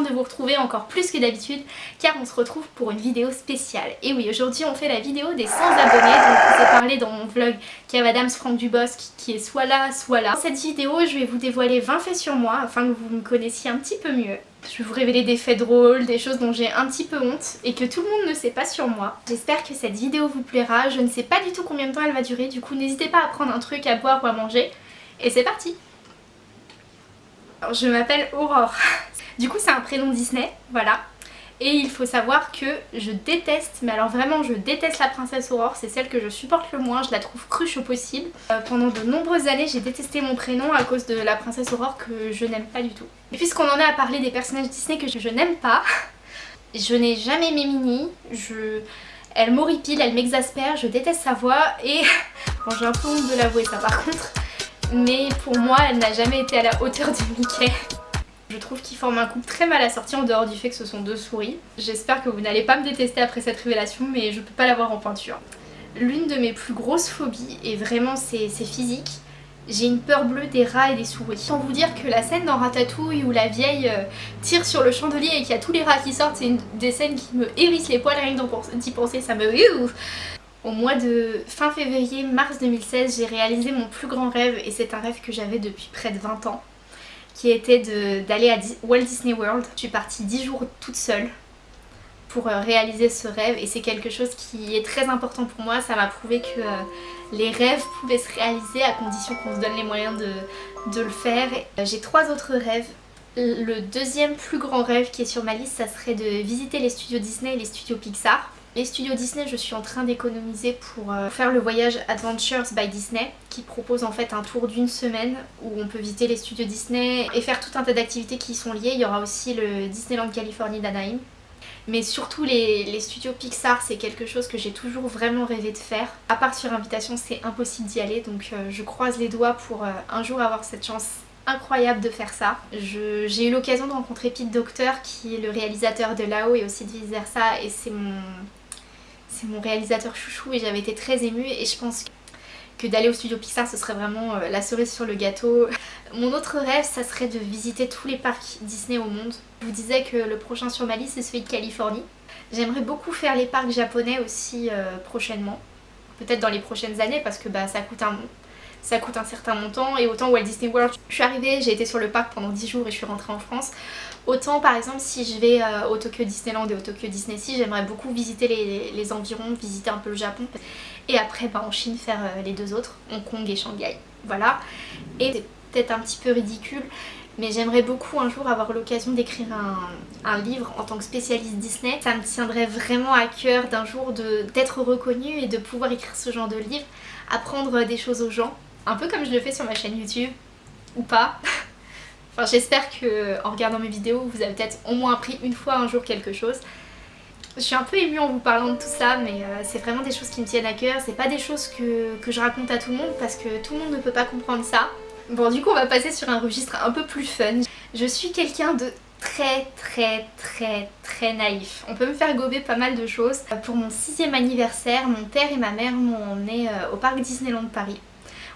de vous retrouver encore plus que d'habitude car on se retrouve pour une vidéo spéciale. Et oui aujourd'hui on fait la vidéo des 100 abonnés donc je vous ai parlé dans mon vlog Kev Adams Franck Dubosc qui est soit là soit là. Dans cette vidéo je vais vous dévoiler 20 faits sur moi afin que vous me connaissiez un petit peu mieux. Je vais vous révéler des faits drôles, des choses dont j'ai un petit peu honte et que tout le monde ne sait pas sur moi. J'espère que cette vidéo vous plaira, je ne sais pas du tout combien de temps elle va durer du coup n'hésitez pas à prendre un truc à boire ou à manger et c'est parti alors, je m'appelle Aurore. Du coup c'est un prénom Disney, voilà. Et il faut savoir que je déteste, mais alors vraiment je déteste la princesse Aurore, c'est celle que je supporte le moins, je la trouve cruche au possible. Euh, pendant de nombreuses années j'ai détesté mon prénom à cause de la princesse Aurore que je n'aime pas du tout. Et puisqu'on en est à parler des personnages Disney que je, n'aime pas, je n'ai jamais aimé Minnie, je... elle m'horripile, elle m'exaspère, je déteste sa voix et... Bon j'ai un peu honte de l'avouer ça par contre mais pour moi elle n'a jamais été à la hauteur de Mickey. Je trouve qu'ils forment un couple très mal assorti en dehors du fait que ce sont deux souris. J'espère que vous n'allez pas me détester après cette révélation mais je peux pas l'avoir en peinture. L'une de mes plus grosses phobies, et vraiment c'est physique, j'ai une peur bleue des rats et des souris. Sans vous dire que la scène dans Ratatouille où la vieille euh, tire sur le chandelier et qu'il y a tous les rats qui sortent, c'est des scènes qui me hérissent les poils rien que d'y penser, ça me... Au mois de fin février, mars 2016, j'ai réalisé mon plus grand rêve et c'est un rêve que j'avais depuis près de 20 ans qui était d'aller à Walt Disney World. Je suis partie 10 jours toute seule pour euh, réaliser ce rêve et c'est quelque chose qui est très important pour moi. Ça m'a prouvé que euh, les rêves pouvaient se réaliser à condition qu'on se donne les moyens de, de le faire. Euh, j'ai trois autres rêves. Le deuxième plus grand rêve qui est sur ma liste, ça serait de visiter les studios Disney et les studios Pixar. Les studios Disney, je suis en train d'économiser pour euh, faire le voyage Adventures by Disney qui propose en fait un tour d'une semaine où on peut visiter les studios Disney et faire tout un tas d'activités qui y sont liées. Il y aura aussi le Disneyland Californie d'Anaheim. Mais surtout les, studios Pixar, c'est quelque chose que j'ai toujours vraiment rêvé de faire. À part sur invitation, c'est impossible d'y aller, donc euh, je croise les doigts pour euh, un jour avoir cette chance incroyable de faire ça. J'ai eu l'occasion de rencontrer Pete Docter qui est le réalisateur de Lao et aussi de vice versa et c'est mon c'est mon réalisateur chouchou et j'avais été très émue et je pense que d'aller au studio Pixar ce serait vraiment euh, la cerise sur le gâteau. Mon autre rêve ça serait de visiter tous les parcs Disney au monde. Je vous disais que le prochain sur ma liste c'est celui de Californie. J'aimerais beaucoup faire les parcs japonais aussi euh, prochainement. Peut-être dans les prochaines années parce que bah, ça coûte un ça coûte un certain montant et autant Walt Disney World, je suis arrivée, j'ai été sur le parc pendant 10 jours et je suis rentrée en France. Autant par exemple si je vais euh, au Tokyo Disneyland et au Tokyo Disney Sea, j'aimerais beaucoup visiter les, environs, visiter un peu le Japon. Et après bah, en Chine faire euh, les deux autres, Hong Kong et Shanghai. Voilà. Et c'est peut-être un petit peu ridicule, mais j'aimerais beaucoup un jour avoir l'occasion d'écrire un, livre en tant que spécialiste Disney. Ça me tiendrait vraiment à cœur d'un jour d'être reconnue et de pouvoir écrire ce genre de livre, apprendre des choses aux gens un peu comme je le fais sur ma chaîne YouTube, ou pas. enfin j'espère que en regardant mes vidéos vous avez peut-être au moins appris une fois un jour quelque chose. Je suis un peu émue en vous parlant de tout ça mais euh, c'est vraiment des choses qui me tiennent à cœur, c'est pas des choses que, que je raconte à tout le monde parce que tout le monde ne peut pas comprendre ça. Bon du coup on va passer sur un registre un peu plus fun. Je suis quelqu'un de très très très très naïf. On peut me faire gober pas mal de choses. Pour mon sixième anniversaire, mon père et ma mère m'ont emmené euh, au parc Disneyland Paris.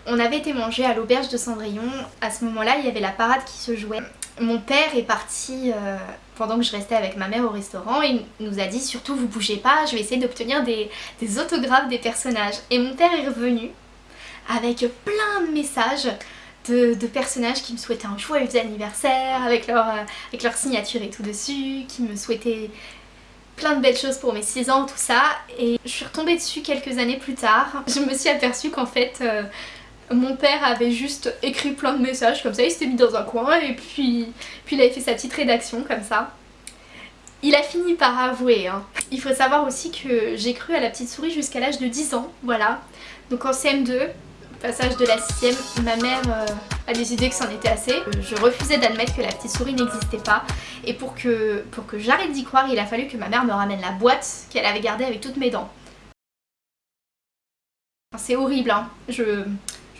On avait été manger à l'auberge de Cendrillon. À ce moment-là, il y avait la parade qui se jouait. Mon père est parti euh, pendant que je restais avec ma mère au restaurant et nous a dit surtout vous bougez pas, je vais essayer d'obtenir des, autographes des personnages. Et mon père est revenu avec plein de messages de, personnages qui me souhaitaient un joyeux anniversaire avec leur, euh, avec leur signature et tout dessus, qui me souhaitaient plein de belles choses pour mes 6 ans, tout ça. Et je suis retombée dessus quelques années plus tard. Je me suis aperçue qu'en fait... Euh, mon père avait juste écrit plein de messages comme ça, il s'était mis dans un coin et puis, il avait fait sa petite rédaction comme ça. Il a fini par avouer. Hein. Il faut savoir aussi que j'ai cru à la petite souris jusqu'à l'âge de 10 ans, voilà. Donc en CM2, passage de la 6ème, ma mère euh, a décidé que c'en était assez. Je refusais d'admettre que la petite souris n'existait pas. Et pour que, pour que j'arrête d'y croire, il a fallu que ma mère me ramène la boîte qu'elle avait gardée avec toutes mes dents. C'est horrible, hein. Je,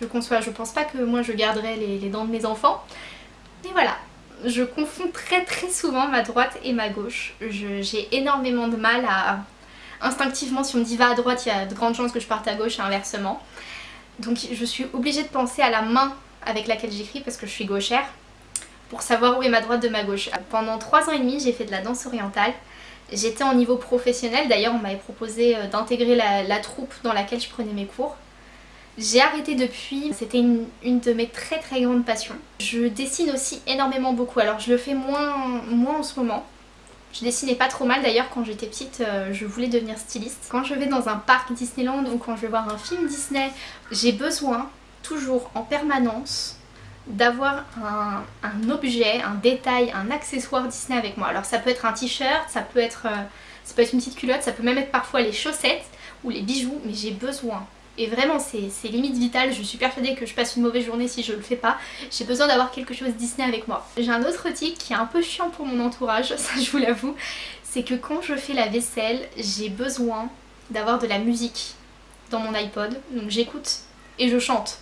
je conçois. Je pense pas que moi je garderai les, dents de mes enfants. Mais voilà, je confonds très très souvent ma droite et ma gauche. J'ai énormément de mal à... Instinctivement, si on me dit va à droite, il y a de grandes chances que je parte à gauche et inversement. Donc je suis obligée de penser à la main avec laquelle j'écris parce que je suis gauchère. pour savoir où est ma droite de ma gauche. Pendant 3 ans et demi j'ai fait de la danse orientale. J'étais en niveau professionnel, d'ailleurs on m'avait proposé euh, d'intégrer la, troupe dans laquelle je prenais mes cours. J'ai arrêté depuis, c'était une, de mes très très grandes passions. Je dessine aussi énormément beaucoup, alors je le fais moins, moins en ce moment. Je dessinais pas trop mal d'ailleurs quand j'étais petite, euh, je voulais devenir styliste. Quand je vais dans un parc Disneyland ou quand je vais voir un film Disney, j'ai besoin toujours en permanence d'avoir un, objet, un détail, un accessoire Disney avec moi. Alors ça peut être un t-shirt, ça euh, ça peut être une petite culotte, ça peut même être parfois les chaussettes ou les bijoux, mais j'ai besoin. Et vraiment c'est limite vital, je suis persuadée que je passe une mauvaise journée si je le fais pas. J'ai besoin d'avoir quelque chose Disney avec moi. J'ai un autre tic qui est un peu chiant pour mon entourage, ça je vous l'avoue, c'est que quand je fais la vaisselle, j'ai besoin d'avoir de la musique dans mon iPod. Donc j'écoute et je chante.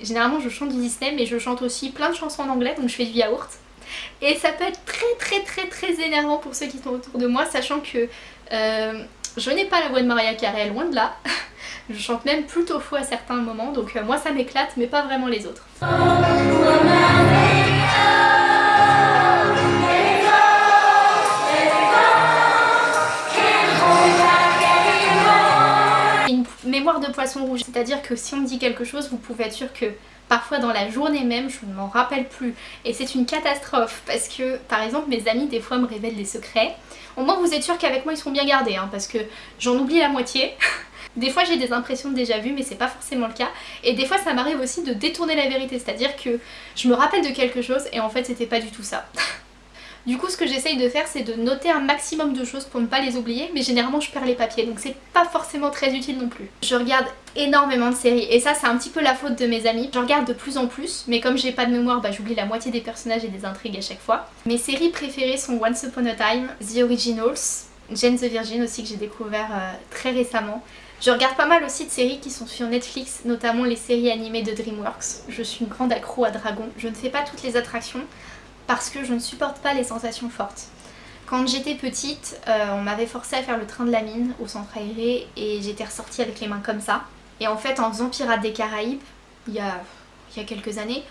Généralement je chante du Disney mais je chante aussi plein de chansons en anglais donc je fais du yaourt. Et ça peut être très très très très énervant pour ceux qui sont autour de moi sachant que euh, je n'ai pas la voix de Maria Carey, loin de là. je chante même plutôt faux à certains moments donc euh, moi ça m'éclate mais pas vraiment les autres. mémoire de poisson rouge, c'est-à-dire que si on me dit quelque chose, vous pouvez être sûr que parfois dans la journée même, je ne m'en rappelle plus. Et c'est une catastrophe parce que, par exemple, mes amis des fois me révèlent des secrets. Au moins vous êtes sûr qu'avec moi ils sont bien gardés, hein, parce que j'en oublie la moitié. Des fois j'ai des impressions déjà vu mais c'est pas forcément le cas et des fois ça m'arrive aussi de détourner la vérité c'est à dire que je me rappelle de quelque chose et en fait c'était pas du tout ça. Du coup ce que j'essaye de faire c'est de noter un maximum de choses pour ne pas les oublier mais généralement je perds les papiers donc c'est pas forcément très utile non plus. Je regarde énormément de séries et ça c'est un petit peu la faute de mes amis. Je regarde de plus en plus mais comme j'ai pas de mémoire bah j'oublie la moitié des personnages et des intrigues à chaque fois. Mes séries préférées sont Once Upon a Time, The Originals, Jane the Virgin aussi que j'ai découvert euh, très récemment. Je regarde pas mal aussi de séries qui sont sur Netflix, notamment les séries animées de DreamWorks. Je suis une grande accro à Dragon. Je ne fais pas toutes les attractions, parce que je ne supporte pas les sensations fortes. Quand j'étais petite, euh, on m'avait forcé à faire le train de la mine au centre aéré et j'étais ressortie avec les mains comme ça. Et en fait en faisant Pirates des Caraïbes, il y a, il y a quelques années,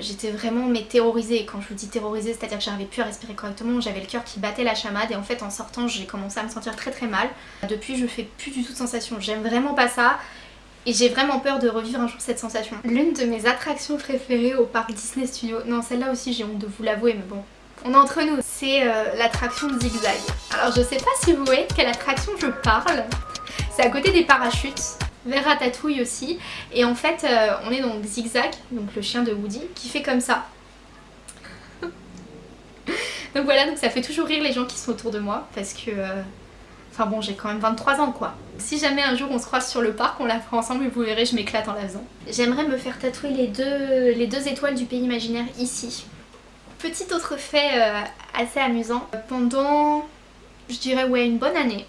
j'étais vraiment mais terrorisée. Quand je vous dis terrorisée, c'est-à-dire que j'arrivais plus à respirer correctement, j'avais le cœur qui battait la chamade et en fait en sortant j'ai commencé à me sentir très très mal. Depuis je fais plus du tout de sensations, j'aime vraiment pas ça et j'ai vraiment peur de revivre un jour cette sensation. L'une de mes attractions préférées au parc Disney Studio, non celle-là aussi j'ai honte de vous l'avouer mais bon, on est entre nous, c'est euh, l'attraction Zigzag. Alors je sais pas si vous voyez quelle attraction je parle, c'est à côté des parachutes, vers Ratatouille aussi, et en fait euh, on est donc Zigzag, donc le chien de Woody, qui fait comme ça. donc voilà, donc ça fait toujours rire les gens qui sont autour de moi, parce que... Euh, Enfin bon, j'ai quand même 23 ans quoi. Si jamais un jour on se croise sur le parc, on la fera ensemble et vous verrez, je m'éclate en la faisant. J'aimerais me faire tatouer les deux, les deux étoiles du pays imaginaire ici. Petit autre fait euh, assez amusant. Pendant, je dirais ouais, une bonne année,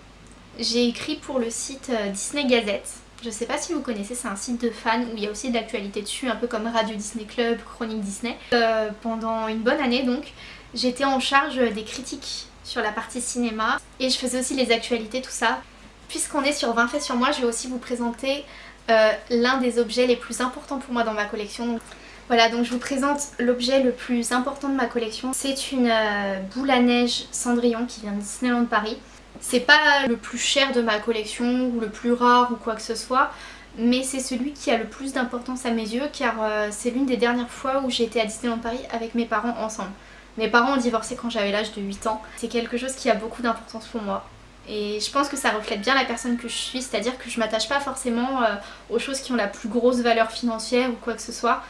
j'ai écrit pour le site Disney Gazette. Je sais pas si vous connaissez, c'est un site de fans où il y a aussi de l'actualité dessus, un peu comme Radio Disney Club, Chronique Disney. Euh, pendant une bonne année donc, j'étais en charge des critiques sur la partie cinéma et je faisais aussi les actualités, tout ça. Puisqu'on est sur 20 faits sur moi, je vais aussi vous présenter euh, l'un des objets les plus importants pour moi dans ma collection. Voilà, donc je vous présente l'objet le plus important de ma collection. C'est une euh, boule à neige Cendrillon qui vient de Disneyland Paris. C'est pas le plus cher de ma collection ou le plus rare ou quoi que ce soit, mais c'est celui qui a le plus d'importance à mes yeux car euh, c'est l'une des dernières fois où j'ai été à Disneyland Paris avec mes parents ensemble. Mes parents ont divorcé quand j'avais l'âge de 8 ans. C'est quelque chose qui a beaucoup d'importance pour moi. Et je pense que ça reflète bien la personne que je suis, c'est-à-dire que je m'attache pas forcément euh, aux choses qui ont la plus grosse valeur financière ou quoi que ce soit.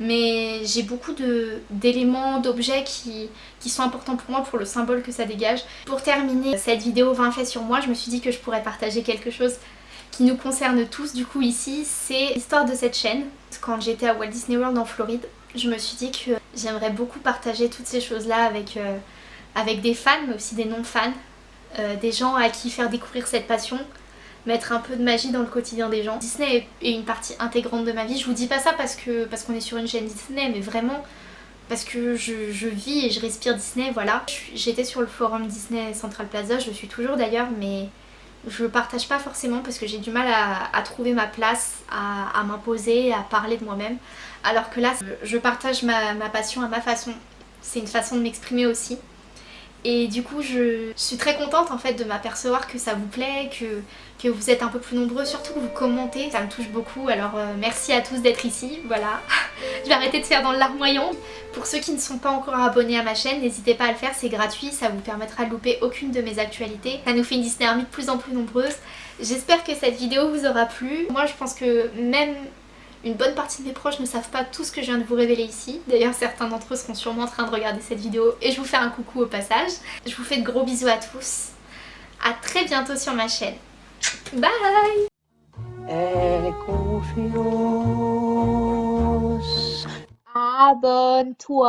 Mais j'ai beaucoup d'éléments, d'objets qui, sont importants pour moi pour le symbole que ça dégage. Pour terminer cette vidéo 20 faits sur moi, je me suis dit que je pourrais partager quelque chose qui nous concerne tous du coup ici, c'est l'histoire de cette chaîne. Quand j'étais à Walt Disney World en Floride, je me suis dit que j'aimerais beaucoup partager toutes ces choses-là avec, euh, des fans, mais aussi des non-fans, euh, des gens à qui faire découvrir cette passion, mettre un peu de magie dans le quotidien des gens. Disney est une partie intégrante de ma vie, je vous dis pas ça parce qu'on parce qu'on est sur une chaîne Disney, mais vraiment parce que je, je vis et je respire Disney, voilà. J'étais sur le forum Disney Central Plaza, je suis toujours d'ailleurs, mais je partage pas forcément parce que j'ai du mal à, trouver ma place, à, m'imposer, à parler de moi-même. Alors que là, je partage ma, ma passion à ma façon. C'est une façon de m'exprimer aussi. Et du coup je suis très contente en fait de m'apercevoir que ça vous plaît, que, vous êtes un peu plus nombreux, surtout que vous commentez, ça me touche beaucoup. Alors euh, merci à tous d'être ici, voilà. je vais arrêter de faire dans le larmoyant. Pour ceux qui ne sont pas encore abonnés à ma chaîne, n'hésitez pas à le faire, c'est gratuit, ça vous permettra de louper aucune de mes actualités. Ça nous fait une Disney Army de plus en plus nombreuse. J'espère que cette vidéo vous aura plu. Moi je pense que même une bonne partie de mes proches ne savent pas tout ce que je viens de vous révéler ici. D'ailleurs certains d'entre eux seront sûrement en train de regarder cette vidéo et je vous fais un coucou au passage. Je vous fais de gros bisous à tous. A très bientôt sur ma chaîne. Bye Abonne-toi